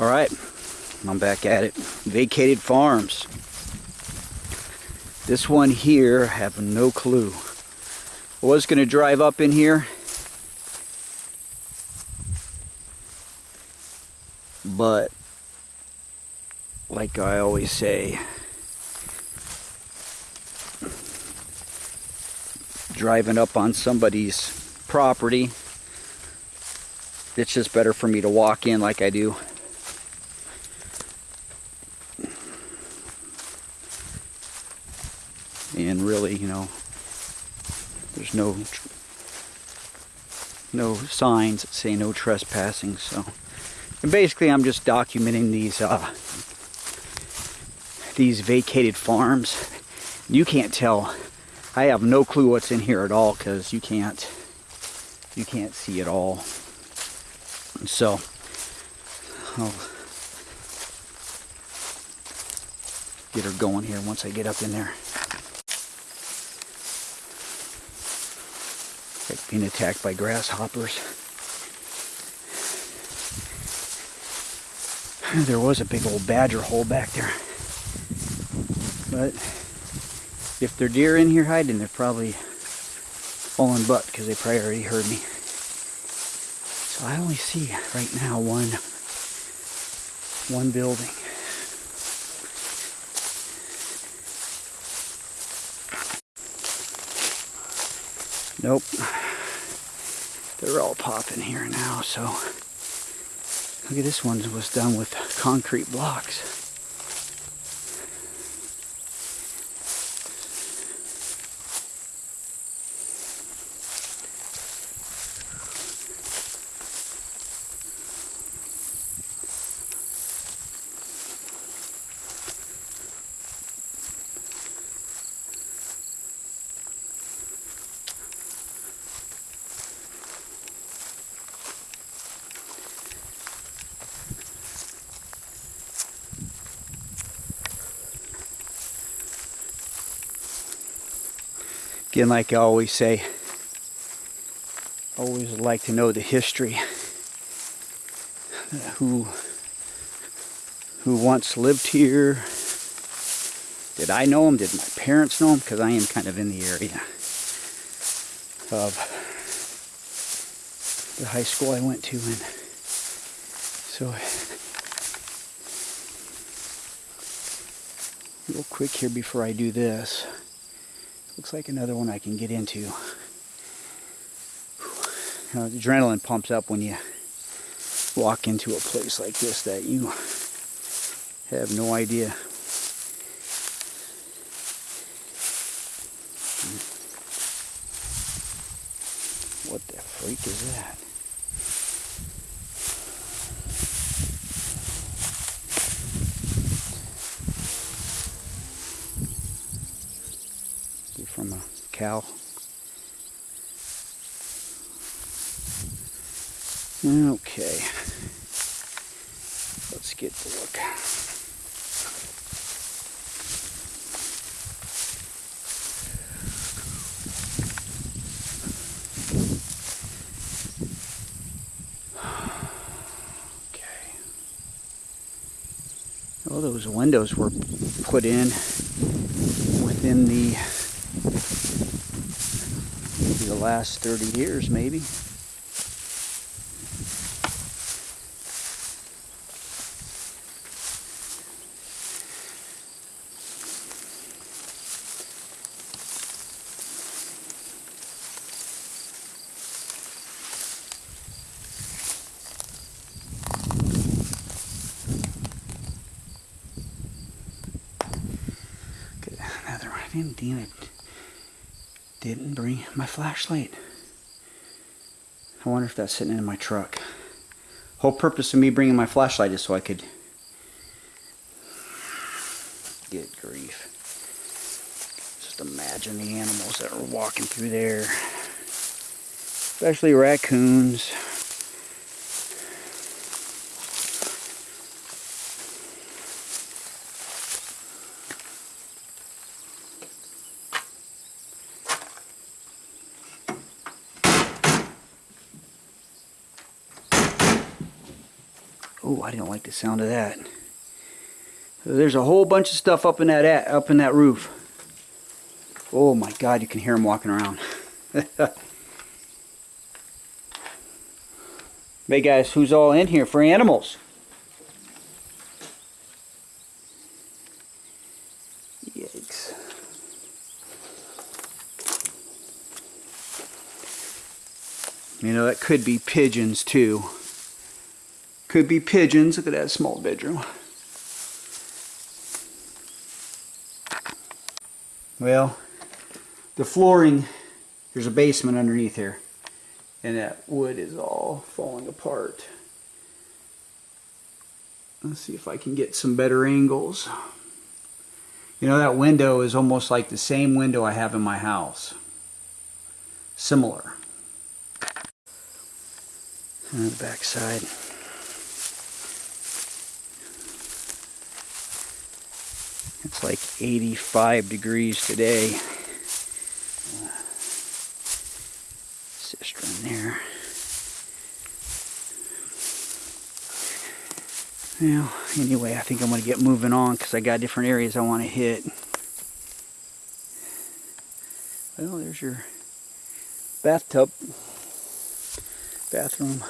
All right, I'm back at it. Vacated Farms. This one here, I have no clue. I was going to drive up in here. But, like I always say, driving up on somebody's property, it's just better for me to walk in like I do. And really, you know, there's no no signs that say no trespassing, so and basically I'm just documenting these uh, these vacated farms. You can't tell. I have no clue what's in here at all because you can't you can't see it all. So I'll get her going here once I get up in there. Being attacked by grasshoppers. There was a big old badger hole back there. But if they're deer in here hiding, they're probably falling butt because they probably already heard me. So I only see right now one one building. Nope. They're all popping here now, so look at this one was done with concrete blocks. Again, like I always say, always like to know the history. Who who once lived here? Did I know them? Did my parents know them? Because I am kind of in the area of the high school I went to, and so real quick here before I do this. Looks like another one I can get into. You know, adrenaline pumps up when you walk into a place like this that you have no idea. What the freak is that? from a cow. Okay, let's get the look. Okay. Well, those windows were put in within the the last 30 years maybe. Another one. Damn it didn't bring my flashlight. I wonder if that's sitting in my truck. Whole purpose of me bringing my flashlight is so I could get grief. Just imagine the animals that are walking through there. Especially raccoons. Oh, I didn't like the sound of that. There's a whole bunch of stuff up in that up in that roof. Oh my God, you can hear them walking around. hey guys, who's all in here for animals? Yikes. You know, that could be pigeons too. Could be pigeons. Look at that small bedroom. Well, the flooring, there's a basement underneath here. And that wood is all falling apart. Let's see if I can get some better angles. You know, that window is almost like the same window I have in my house. Similar. On the back side. It's like 85 degrees today. Cistern there. Well, anyway, I think I'm going to get moving on because I got different areas I want to hit. Well, there's your bathtub, bathroom.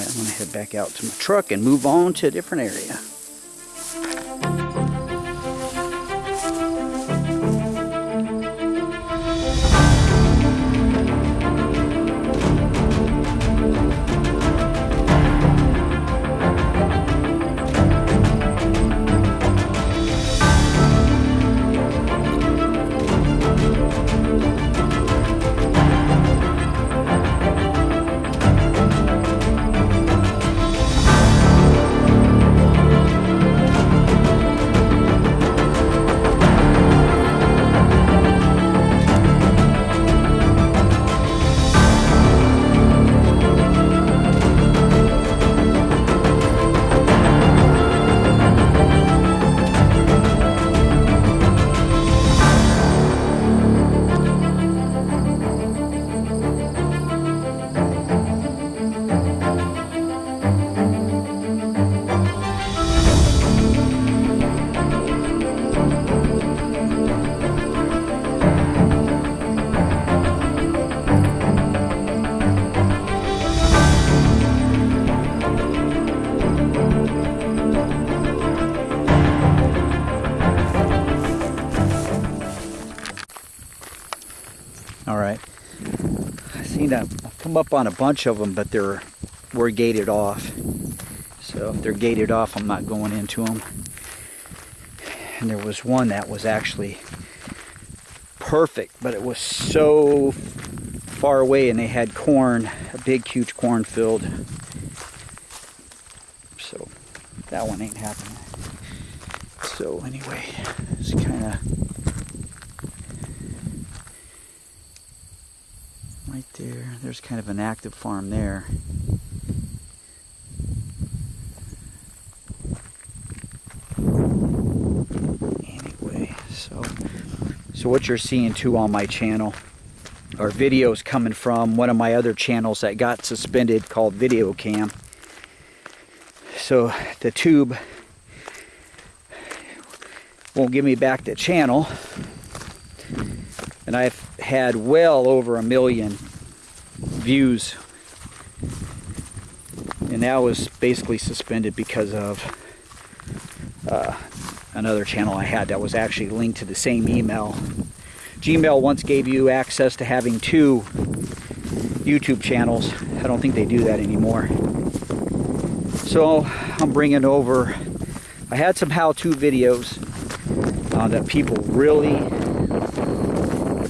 Alright, I'm going to head back out to my truck and move on to a different area. Up on a bunch of them, but they're we're gated off. So if they're gated off, I'm not going into them. And there was one that was actually perfect, but it was so far away and they had corn, a big huge cornfield. So that one ain't happening. So anyway, it's kind of right there. There's kind of an active farm there. Anyway, so so what you're seeing too on my channel are videos coming from one of my other channels that got suspended called Video Cam. So the tube won't give me back the channel and I've had well over a million views and that was basically suspended because of uh, another channel I had that was actually linked to the same email. Gmail once gave you access to having two YouTube channels. I don't think they do that anymore. So I'm bringing over, I had some how-to videos uh, that people really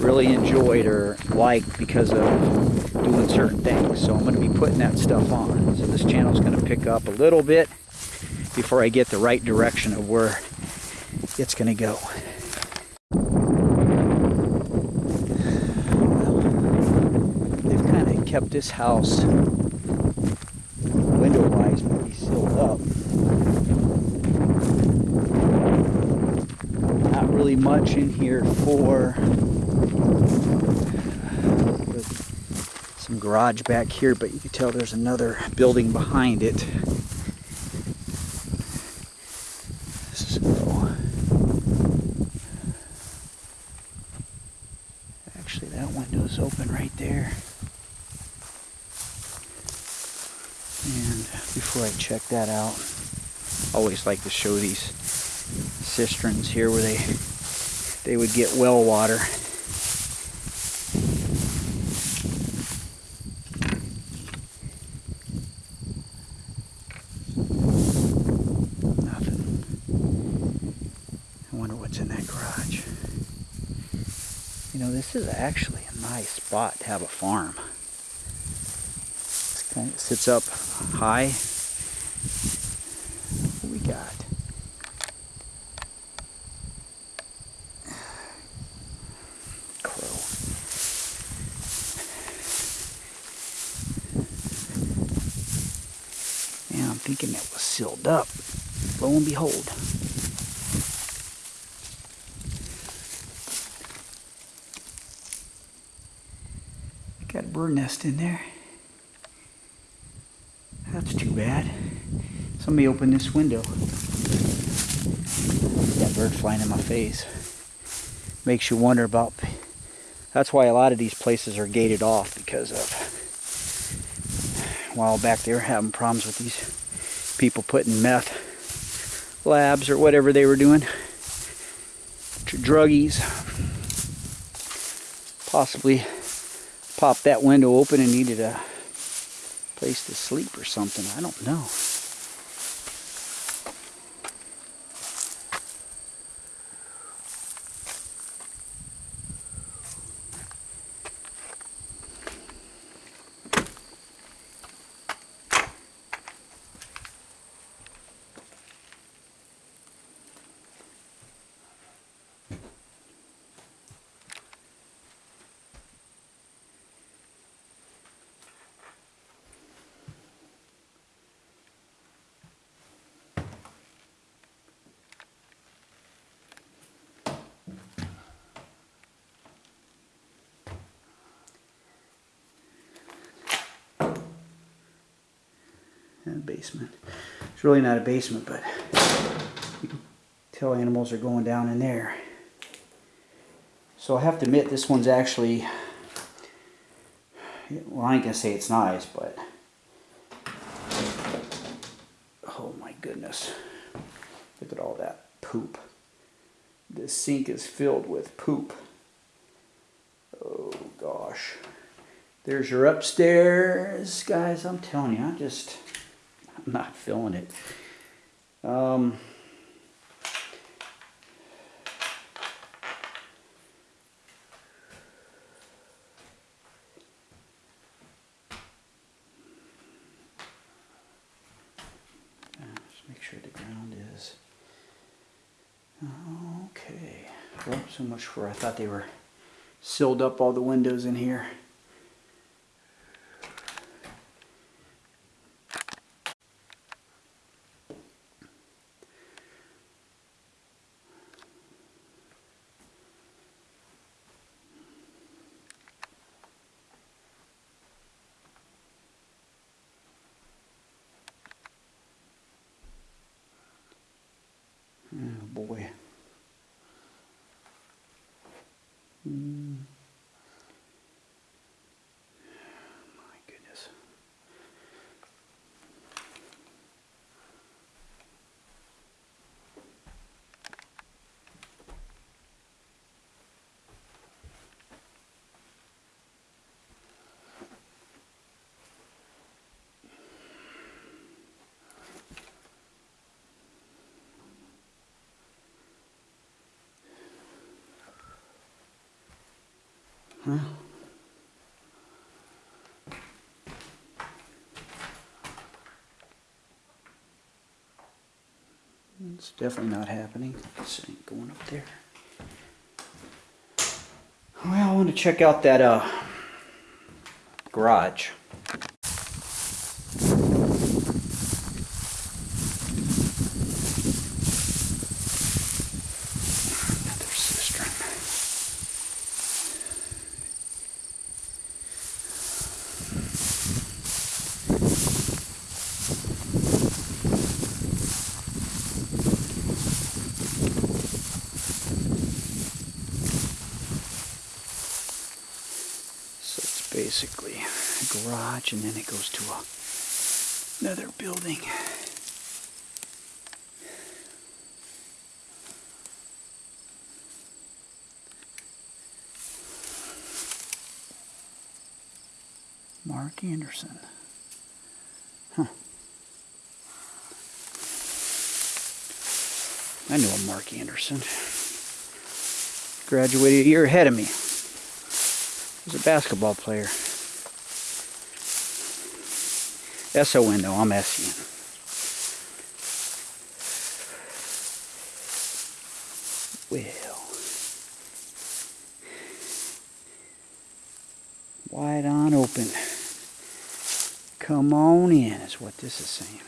really enjoyed or liked because of doing certain things. So I'm going to be putting that stuff on. So this channel is going to pick up a little bit before I get the right direction of where it's going to go. they've kind of kept this house window-wise maybe sealed up. not really much in here for some garage back here, but you can tell there's another building behind it. So, actually, that window's open right there. And before I check that out, always like to show these cisterns here where they they would get well water. Nothing. I wonder what's in that garage. You know, this is actually a nice spot to have a farm. It's kind of sits up high. What we got? Crow. Yeah, I'm thinking that was sealed up. Lo and behold. Bird nest in there. That's too bad. Somebody opened this window. That bird flying in my face. Makes you wonder about. That's why a lot of these places are gated off because of. While back they were having problems with these people putting meth labs or whatever they were doing. Druggies. Possibly popped that window open and needed a place to sleep or something. I don't know. And basement. It's really not a basement, but you can tell animals are going down in there. So I have to admit, this one's actually, well, I ain't gonna say it's nice, but oh my goodness, look at all that poop. This sink is filled with poop. Oh gosh. There's your upstairs, guys. I'm telling you, I'm just, I'm not feeling it. Um, uh, just make sure the ground is okay. Well, so much for I thought they were sealed up all the windows in here. Oh boy. Mm. My goodness. It's definitely not happening. This ain't going up there. Well, I want to check out that uh, garage. Basically a garage and then it goes to a, another building. Mark Anderson. Huh. I know a Mark Anderson. Graduated a year ahead of me. Was a basketball player. S-O-N though, I'm S-E-N. Well. Wide on open. Come on in is what this is saying.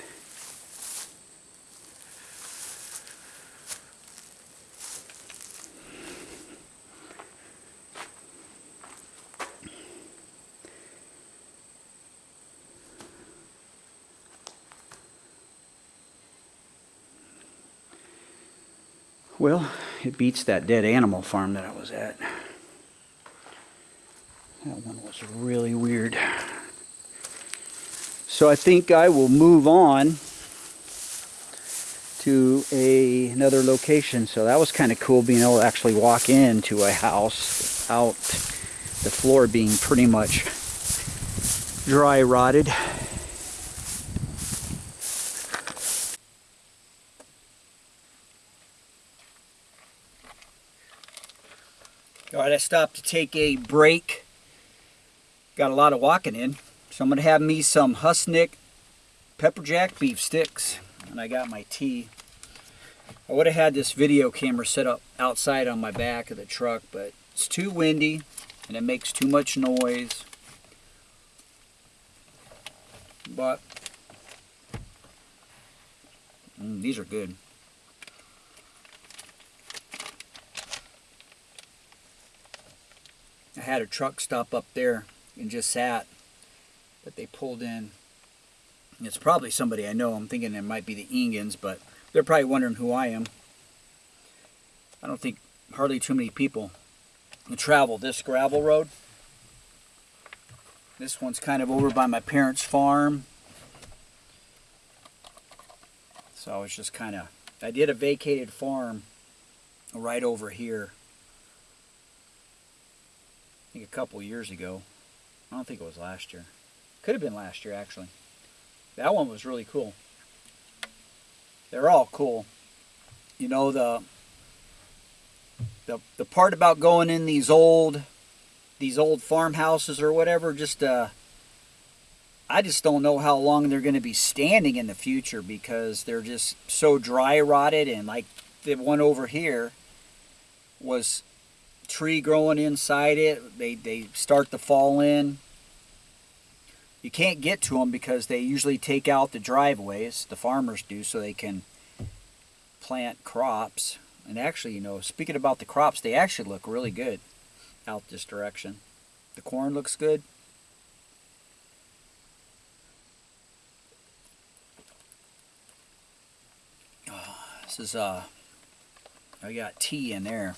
Well, it beats that dead animal farm that I was at. That one was really weird. So I think I will move on to a, another location. So that was kind of cool being able to actually walk into a house without the floor being pretty much dry rotted. I stopped to take a break. Got a lot of walking in. So I'm going to have me some Husnick pepper jack beef sticks. And I got my tea. I would have had this video camera set up outside on my back of the truck, but it's too windy and it makes too much noise. But mm, these are good. I had a truck stop up there and just sat, but they pulled in. It's probably somebody I know. I'm thinking it might be the Engans, but they're probably wondering who I am. I don't think hardly too many people travel this gravel road. This one's kind of over by my parents' farm. So it's just kind of, I did a vacated farm right over here I think a couple years ago. I don't think it was last year. Could have been last year, actually. That one was really cool. They're all cool. You know, the, the, the part about going in these old, these old farmhouses or whatever, just, uh, I just don't know how long they're going to be standing in the future because they're just so dry rotted and like the one over here was tree growing inside it. They, they start to fall in. You can't get to them because they usually take out the driveways, the farmers do, so they can plant crops. And actually, you know, speaking about the crops, they actually look really good out this direction. The corn looks good. Oh, this is, uh, I got tea in there.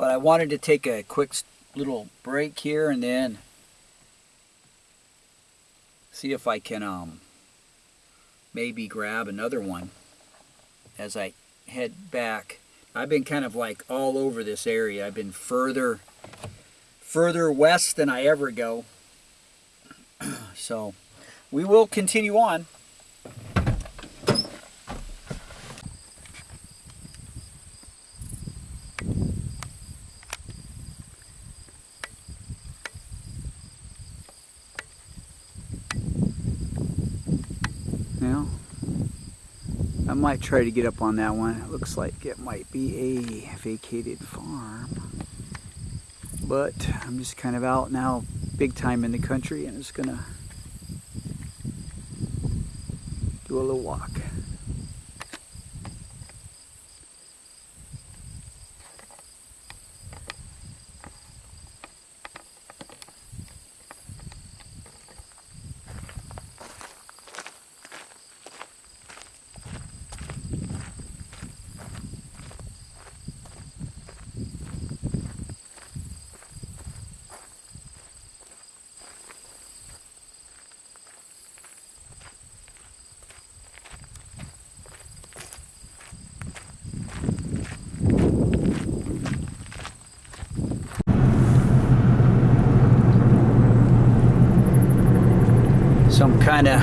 But I wanted to take a quick little break here and then see if I can um, maybe grab another one as I head back. I've been kind of like all over this area. I've been further further west than I ever go. so we will continue on. Try to get up on that one. It looks like it might be a vacated farm. But I'm just kind of out now big time in the country and it's gonna do a little walk. Kind of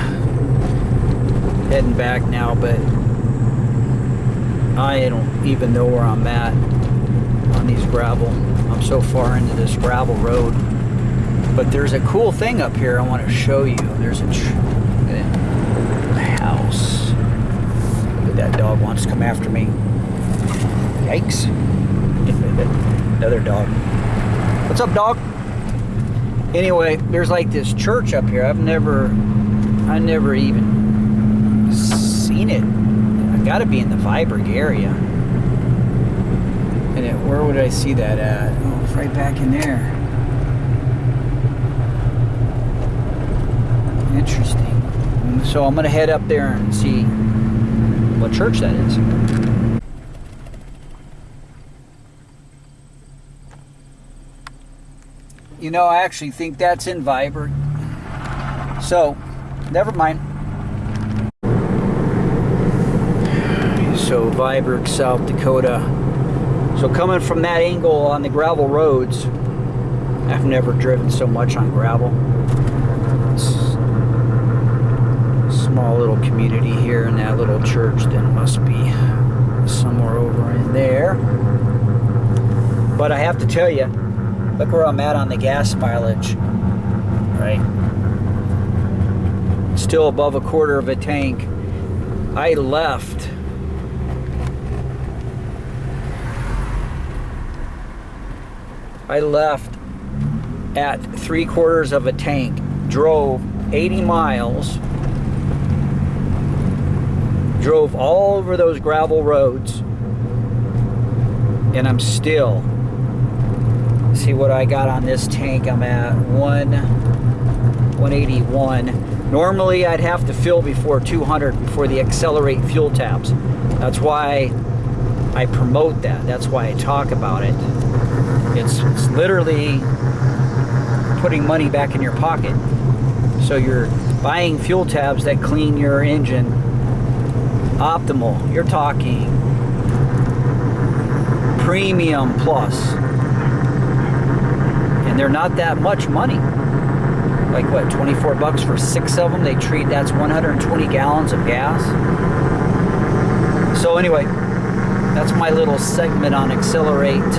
heading back now, but I don't even know where I'm at on these gravel. I'm so far into this gravel road. But there's a cool thing up here I want to show you. There's a, a house. Look at that dog wants to come after me. Yikes. Another dog. What's up, dog? Anyway, there's like this church up here. I've never, I never even seen it. I gotta be in the Viborg area. And it, where would I see that at? Oh, it's right back in there. Interesting. So I'm gonna head up there and see what church that is. You know, I actually think that's in Viborg. So, never mind. So, Viborg, South Dakota. So, coming from that angle on the gravel roads, I've never driven so much on gravel. Small little community here, and that little church that must be somewhere over in there. But I have to tell you, Look where I'm at on the gas mileage. Right? Still above a quarter of a tank. I left. I left at three quarters of a tank, drove 80 miles, drove all over those gravel roads, and I'm still see what I got on this tank. I'm at 1 181. Normally I'd have to fill before 200 before the accelerate fuel tabs. That's why I promote that. That's why I talk about it. It's, it's literally putting money back in your pocket. So you're buying fuel tabs that clean your engine optimal. You're talking premium plus they're not that much money. Like what, 24 bucks for six of them? They treat that's 120 gallons of gas. So anyway, that's my little segment on Accelerate.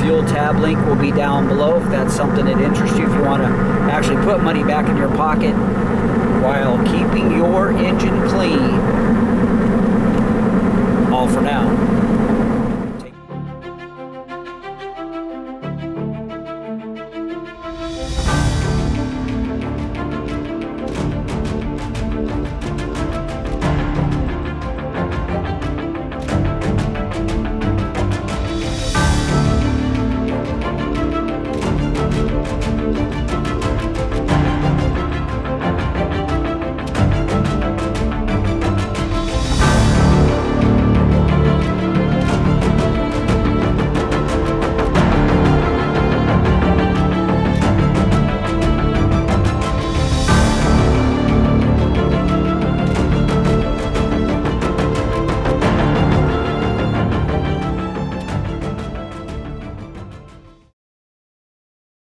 Fuel tab link will be down below if that's something that interests you. If you want to actually put money back in your pocket while keeping your engine clean. All for now.